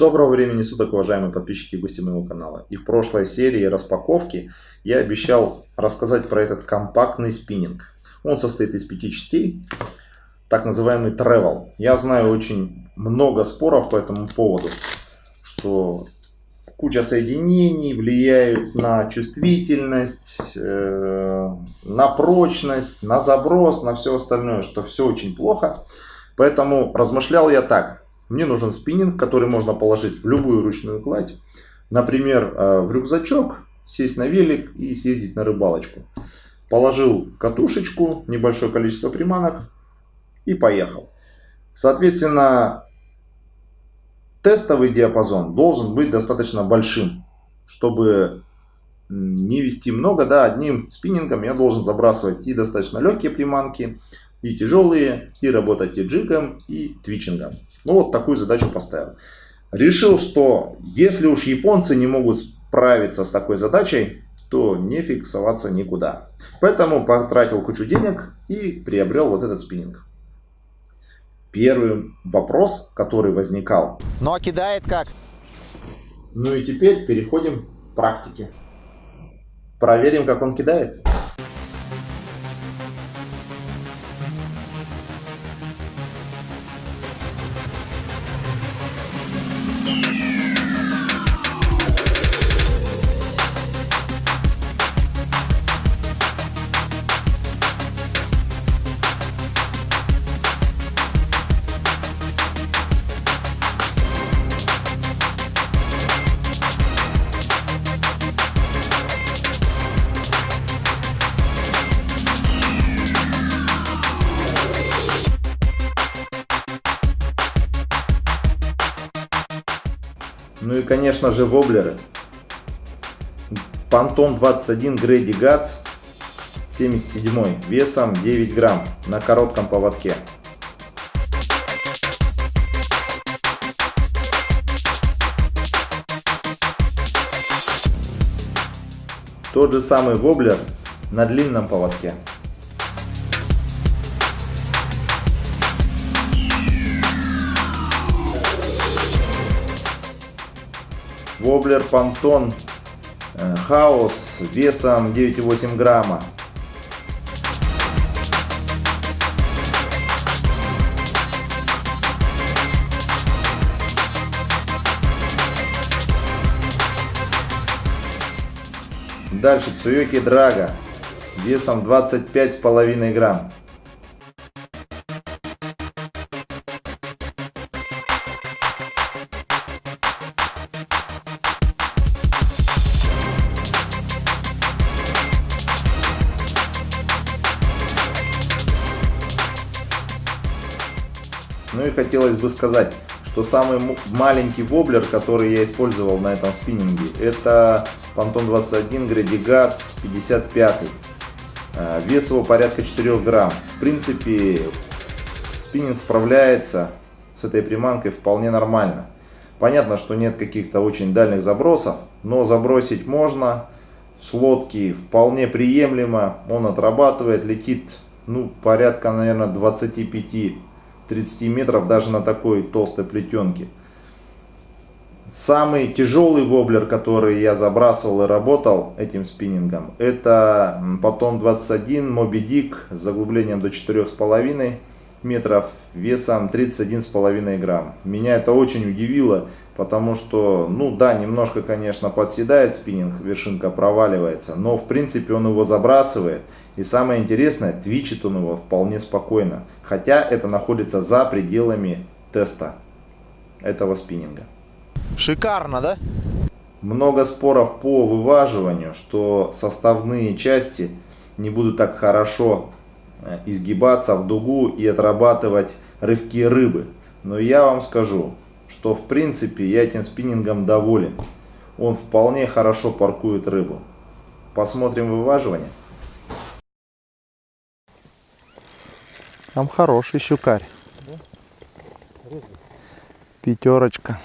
Доброго времени суток, уважаемые подписчики и гости моего канала. И в прошлой серии распаковки я обещал рассказать про этот компактный спиннинг. Он состоит из пяти частей, так называемый travel. Я знаю очень много споров по этому поводу, что куча соединений влияют на чувствительность, э, на прочность, на заброс, на все остальное, что все очень плохо. Поэтому размышлял я так. Мне нужен спиннинг, который можно положить в любую ручную кладь. Например, э, в рюкзачок, сесть на велик и съездить на рыбалочку. Положил катушечку, небольшое количество приманок и поехал. Соответственно, тестовый диапазон должен быть достаточно большим, чтобы не вести много, да, одним спиннингом я должен забрасывать и достаточно легкие приманки, и тяжелые, и работать и джигом, и твичингом. Ну вот такую задачу поставил. Решил, что если уж японцы не могут справиться с такой задачей, то не фиксоваться никуда. Поэтому потратил кучу денег и приобрел вот этот спиннинг. Первый вопрос, который возникал. А кидает как? Ну и теперь переходим к практике. Проверим, как он кидает. Ну и конечно же воблеры. Пантон 21 Грейди Гатс 77 весом 9 грамм на коротком поводке. Тот же самый воблер на длинном поводке. Воблер Пантон э, Хаус весом 9,8 грамма. Дальше Цуёки Драга весом 25,5 грамм. Хотелось бы сказать, что самый маленький воблер, который я использовал на этом спиннинге, это Phantom 21 Grady Guts 55. Вес его порядка 4 грамм. В принципе, спиннинг справляется с этой приманкой вполне нормально. Понятно, что нет каких-то очень дальних забросов, но забросить можно. С лодки вполне приемлемо. Он отрабатывает, летит ну, порядка, наверное, 25 30 метров даже на такой толстой плетенке. Самый тяжелый воблер, который я забрасывал и работал этим спиннингом, это потом 21 Moby Dick с заглублением до 4,5 метров, весом 31,5 грамм. Меня это очень удивило, потому что, ну да, немножко, конечно, подседает спиннинг, вершинка проваливается, но в принципе он его забрасывает. И самое интересное, твичит он его вполне спокойно, хотя это находится за пределами теста этого спиннинга. Шикарно, да? Много споров по вываживанию, что составные части не будут так хорошо э, изгибаться в дугу и отрабатывать рывки рыбы. Но я вам скажу, что в принципе я этим спиннингом доволен. Он вполне хорошо паркует рыбу. Посмотрим вываживание. Там хороший щукарь. Пятерочка.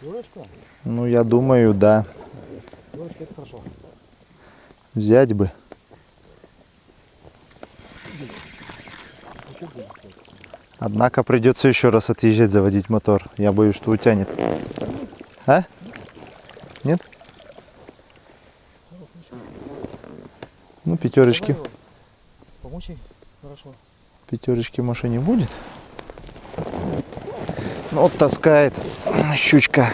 Пятерочка? Ну, я думаю, да. Пятерочка это хорошо. Взять бы. Однако придется еще раз отъезжать, заводить мотор. Я боюсь, что утянет. А? Нет? Ну, пятерочки. Помочь? Хорошо. Пятерочки в машине будет. Ну, вот таскает щучка.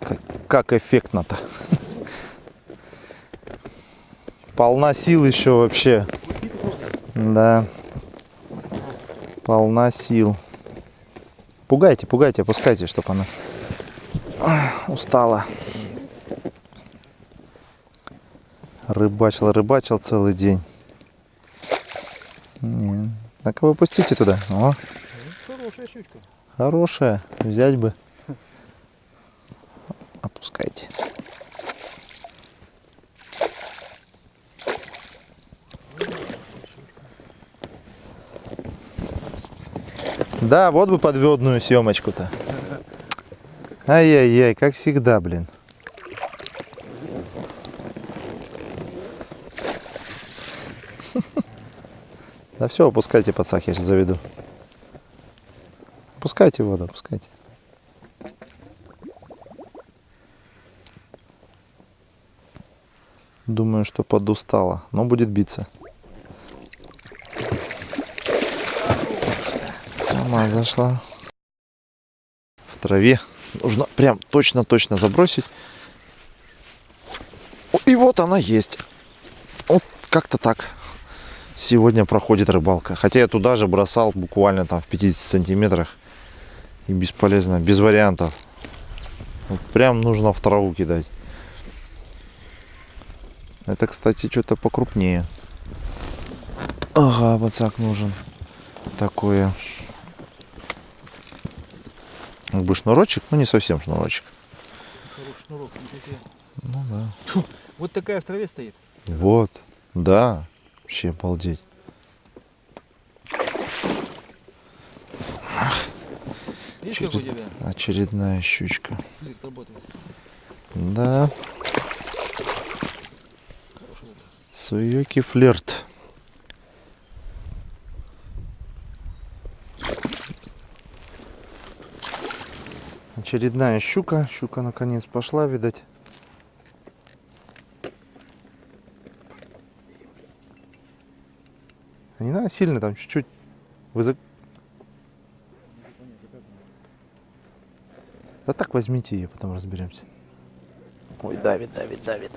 Как, как эффектно-то. Полна сил еще вообще. Да. Полна сил. Пугайте, пугайте, опускайте, чтобы она устала. Рыбачил, рыбачил целый день. Так вы пустите туда. О, Хорошая щучка. хорошая. Взять бы. Опускайте. Да, вот бы подводную съемочку-то. Ай-яй-яй, как всегда, блин. Да все, опускайте подсак, я сейчас заведу. Опускайте воду, опускайте. Думаю, что подустала, но будет биться. Сама зашла. В траве. Нужно прям точно-точно забросить. И вот она есть. Вот как-то так сегодня проходит рыбалка. Хотя я туда же бросал буквально там в 50 сантиметрах. И бесполезно, без вариантов. Вот прям нужно в траву кидать. Это, кстати, что-то покрупнее. Ага, бацак нужен. Такое. Как бы шнурочек, ну не совсем шнурочек. Шнурок. Ну да. Вот такая в траве стоит. Вот, да. Вообще обалдеть. Видишь, как у тебя Очередная щучка. Да. Суёки флирт. Очередная щука. Щука наконец пошла, видать. А Не надо сильно, там чуть-чуть. Вы за- Да так возьмите ее, потом разберемся. Ой, давит, давит, давит.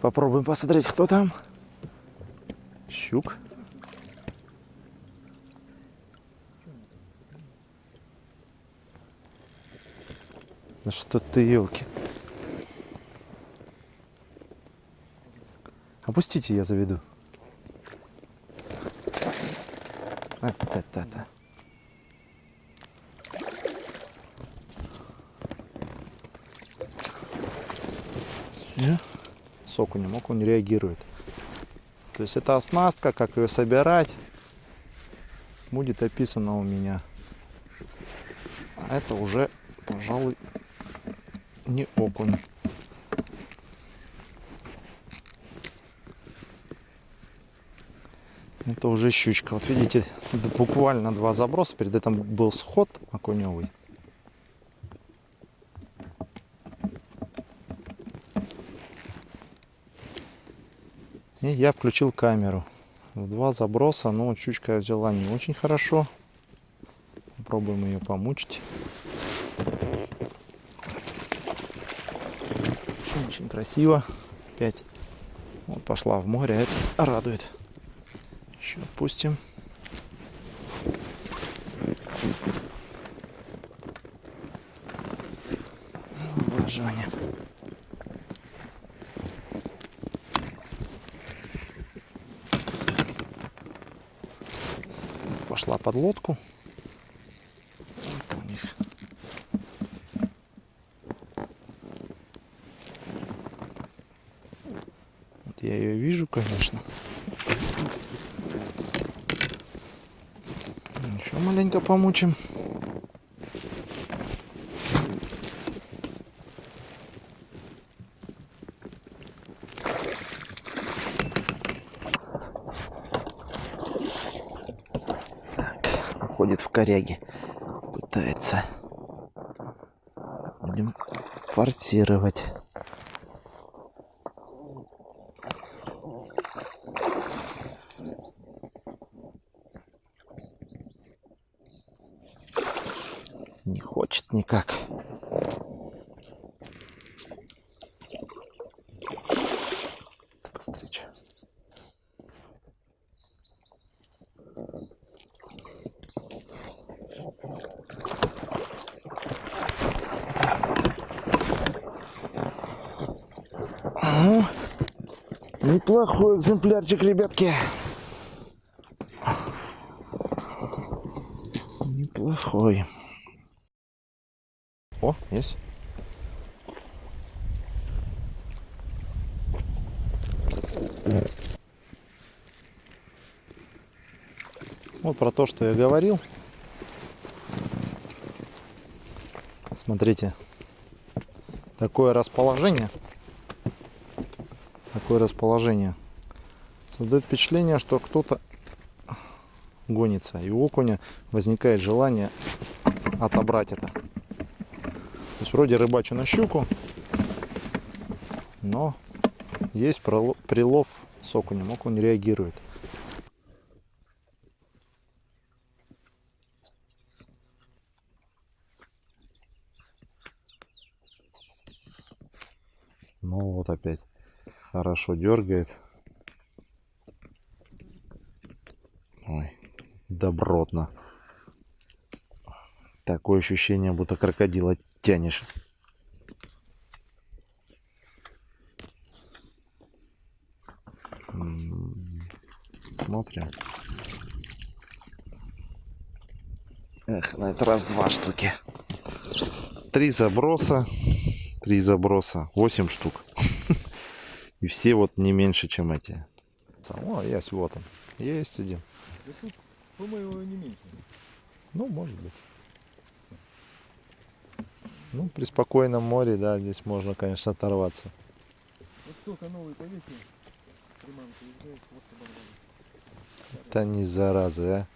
Попробуем посмотреть, кто там. Щук. Да что ты, елки. Опустите, я заведу. А, та-та-та. Всё. с окунем. Окунь не реагирует. То есть это оснастка, как ее собирать, будет описано у меня. А это уже, пожалуй, не окунь. Это уже щучка. Вот видите, буквально два заброса. Перед этим был сход окуневый. И я включил камеру. Два заброса, но щучка взяла не очень хорошо. Попробуем ее помучить. Очень красиво. Опять вот пошла в море, это радует. Еще отпустим. Влаживание. пошла под лодку. Я ее вижу, конечно. маленько помучим. ходит в коряге, пытается будем форсировать. Никак. Чё. Ну, неплохой экземплярчик, ребятки. Неплохой. О, есть. Вот про то, что я говорил. Смотрите, такое расположение, такое расположение создает впечатление, что кто-то гонится, и у окуня возникает желание отобрать это. Вроде рыбачу на щуку, но есть прилов с окунем, окунь реагирует. Ну вот опять хорошо дергает. Ой, добротно. Такое ощущение, будто крокодила тянешь. Смотрим. Эх, на этот раз два штуки. Три заброса. Три заброса. Восемь штук. И все вот не меньше, чем эти. О, есть, вот он. Есть один. Тут, по-моему, не меньше. Ну, может быть. Ну, при спокойном море, да, здесь можно, конечно, оторваться. Вот только новый повесил. Приманка езжает, вот оборвали. Это не заразы, а.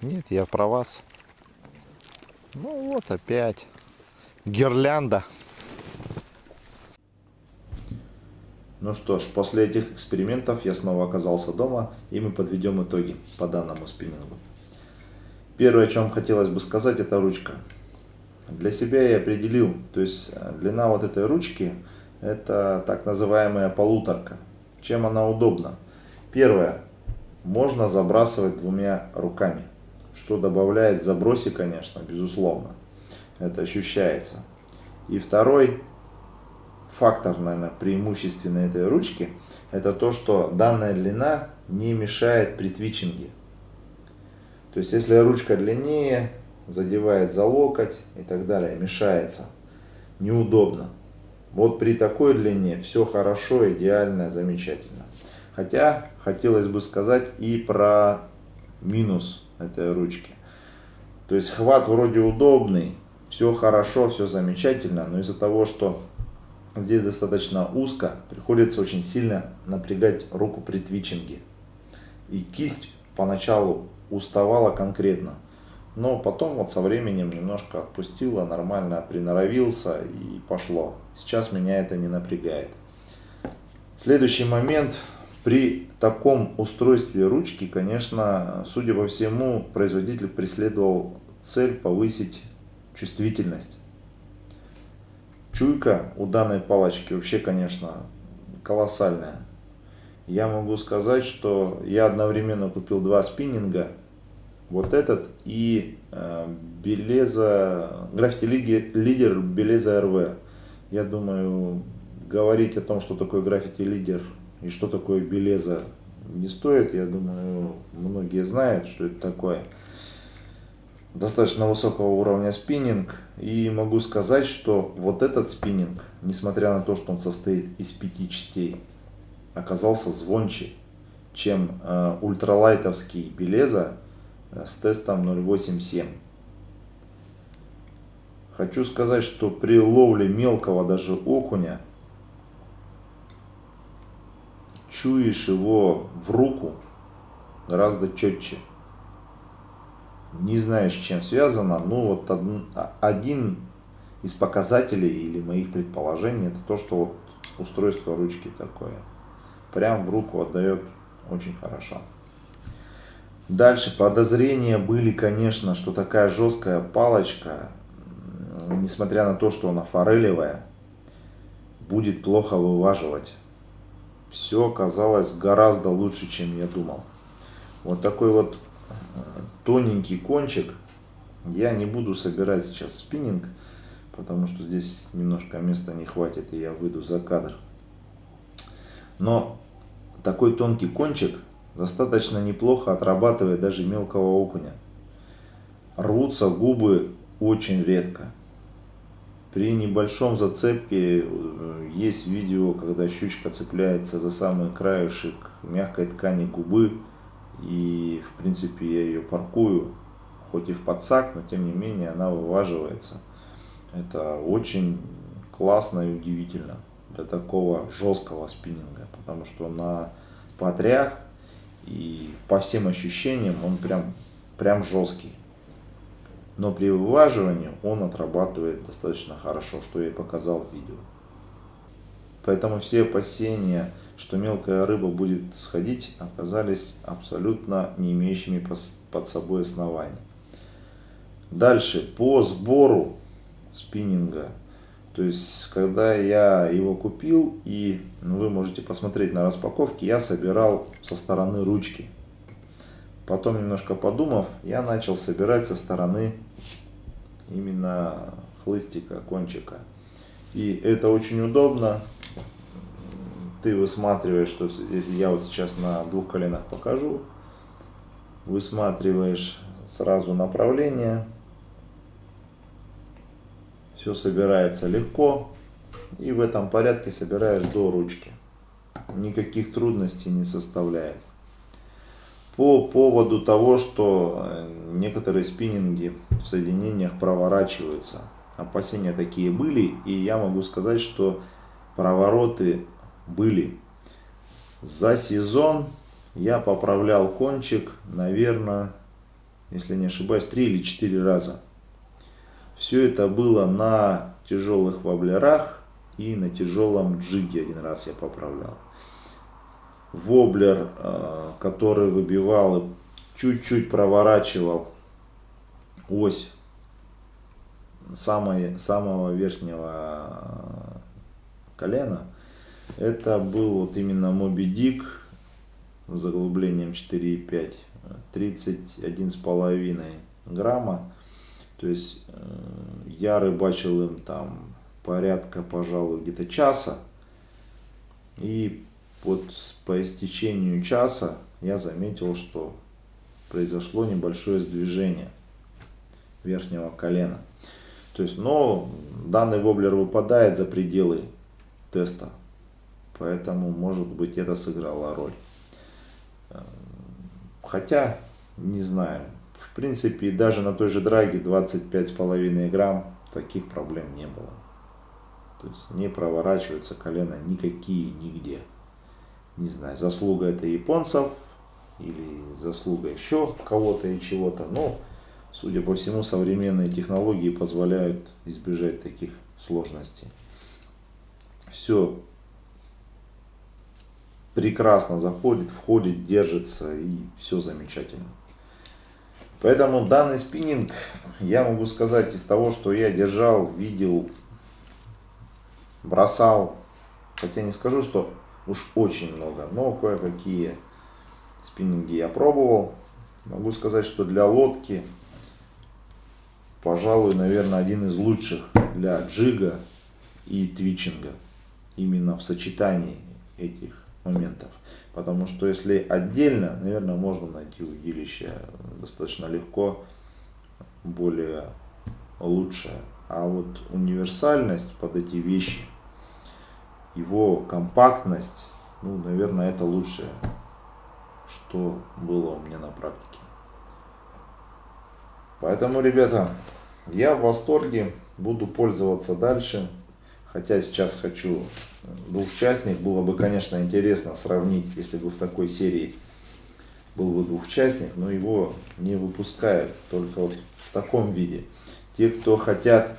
Нет, я про вас. Ну вот опять. Гирлянда. Ну что ж, после этих экспериментов я снова оказался дома, и мы подведем итоги по данному спиннингу. Первое, о чем хотелось бы сказать, это ручка. Для себя я определил, то есть э, длина вот этой ручки, это так называемая полуторка. Чем она удобна? Первое, можно забрасывать двумя руками, что добавляет забросе, конечно, безусловно. Это ощущается. И второй фактор, наверное, преимущественной этой ручки, это то, что данная длина не мешает при твичинге. То есть, если ручка длиннее, задевает за локоть и так далее, мешается, неудобно. Вот при такой длине все хорошо, идеально, замечательно. Хотя, хотелось бы сказать и про минус этой ручки. То есть, хват вроде удобный, все хорошо, все замечательно, но из-за того, что здесь достаточно узко, приходится очень сильно напрягать руку при твичинге. И кисть поначалу уставала конкретно, но потом вот со временем немножко отпустила, нормально приноровился и пошло. Сейчас меня это не напрягает. Следующий момент. При таком устройстве ручки, конечно, судя по всему, производитель преследовал цель повысить чувствительность. Чуйка у данной палочки вообще, конечно, колоссальная. Я могу сказать, что я одновременно купил два спиннинга. Вот этот и э, Белеза, граффити лидер Белеза РВ. Я думаю, говорить о том, что такое граффити лидер и что такое Белеза не стоит. Я думаю, многие знают, что это такое достаточно высокого уровня спиннинг. И могу сказать, что вот этот спиннинг, несмотря на то, что он состоит из пяти частей, оказался звонче, чем э, ультралайтовский Белеза с тестом 0.87. Хочу сказать, что при ловле мелкого даже окуня чуешь его в руку гораздо четче. Не знаю, с чем связано, но вот один из показателей или моих предположений это то, что вот устройство ручки такое. Прям в руку отдает очень хорошо. Дальше подозрения были, конечно, что такая жесткая палочка, несмотря на то, что она форелевая, будет плохо вываживать. Все оказалось гораздо лучше, чем я думал. Вот такой вот э, тоненький кончик. Я не буду собирать сейчас спиннинг, потому что здесь немножко места не хватит, и я выйду за кадр. Но такой тонкий кончик достаточно неплохо отрабатывает даже мелкого окуня. Рвутся губы очень редко. При небольшом зацепке э, есть видео, когда щучка цепляется за самый краешек мягкой ткани губы. И в принципе я ее паркую, хоть и в подсак, но тем не менее она вываживается. Это очень классно и удивительно для такого жесткого спиннинга, потому что на подрях и по всем ощущениям он прям, прям жесткий. Но при вываживании он отрабатывает достаточно хорошо, что я и показал в видео. Поэтому все опасения, что мелкая рыба будет сходить, оказались абсолютно не имеющими под собой оснований. Дальше, по сбору спиннинга то есть, когда я его купил, и ну, вы можете посмотреть на распаковке, я собирал со стороны ручки. Потом, немножко подумав, я начал собирать со стороны именно хлыстика, кончика. И это очень удобно. Ты высматриваешь, что если я вот сейчас на двух коленах покажу, высматриваешь сразу направление, все собирается легко. И в этом порядке собираешь до ручки. Никаких трудностей не составляет. По поводу того, что э, некоторые спиннинги в соединениях проворачиваются. Опасения такие были. И я могу сказать, что провороты были. За сезон я поправлял кончик, наверное, если не ошибаюсь, 3 или 4 раза. Все это было на тяжелых воблерах и на тяжелом джиге один раз я поправлял. Воблер, э, который выбивал и чуть-чуть проворачивал ось самой, самого верхнего колена. Это был вот именно Моби Дик с заглублением 4,5, 31,5 грамма. То есть э, я рыбачил им там порядка, пожалуй, где-то часа. И вот по истечению часа я заметил, что произошло небольшое сдвижение верхнего колена. То есть, но данный воблер выпадает за пределы теста. Поэтому, может быть, это сыграло роль. Э, хотя, не знаю, в принципе, даже на той же драге 25,5 грамм таких проблем не было. То есть не проворачиваются колено никакие нигде. Не знаю, заслуга это японцев или заслуга еще кого-то и чего-то. Но, судя по всему, современные технологии позволяют избежать таких сложностей. Все прекрасно заходит, входит, держится и все замечательно. Поэтому данный спиннинг, я могу сказать, из того, что я держал, видел, бросал, хотя не скажу, что уж очень много, но кое-какие спиннинги я пробовал. Могу сказать, что для лодки, пожалуй, наверное, один из лучших для джига и твичинга. Именно в сочетании этих моментов. Потому что если отдельно, наверное, можно найти удилище достаточно легко, более лучшее. А вот универсальность под эти вещи, его компактность, ну, наверное, это лучшее, что было у меня на практике. Поэтому, ребята, я в восторге, буду пользоваться дальше. Хотя сейчас хочу двухчастник. Было бы, конечно, интересно сравнить, если бы в такой серии был бы двухчастник, но его не выпускают только вот в таком виде. Те, кто хотят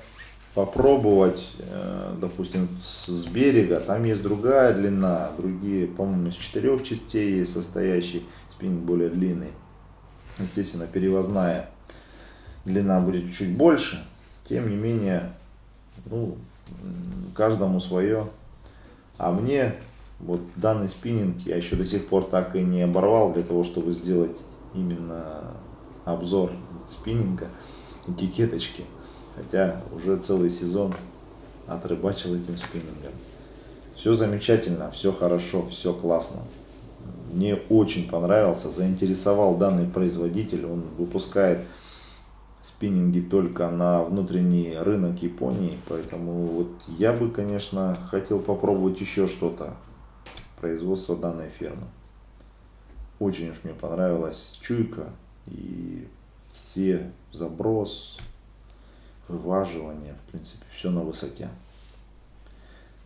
попробовать, э, допустим, с берега, там есть другая длина, другие, по-моему, из четырех частей есть состоящий спиннинг более длинный. Естественно, перевозная длина будет чуть больше, тем не менее, ну, каждому свое. А мне вот данный спиннинг я еще до сих пор так и не оборвал для того, чтобы сделать именно обзор спиннинга, этикеточки. Хотя уже целый сезон отрыбачил этим спиннингом. Все замечательно, все хорошо, все классно. Мне очень понравился, заинтересовал данный производитель. Он выпускает спиннинги только на внутренний рынок Японии. Поэтому вот я бы, конечно, хотел попробовать еще что-то. Производство данной фирмы. Очень уж мне понравилась чуйка и все заброс, вываживание, в принципе, все на высоте.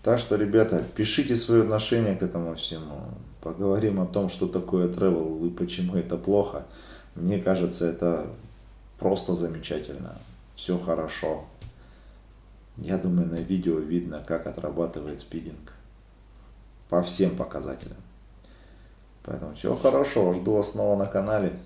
Так что, ребята, пишите свое отношение к этому всему. Поговорим о том, что такое travel и почему это плохо. Мне кажется, это Просто замечательно. Все хорошо. Я думаю, на видео видно, как отрабатывает спидинг. По всем показателям. Поэтому все хорошо. Жду вас снова на канале.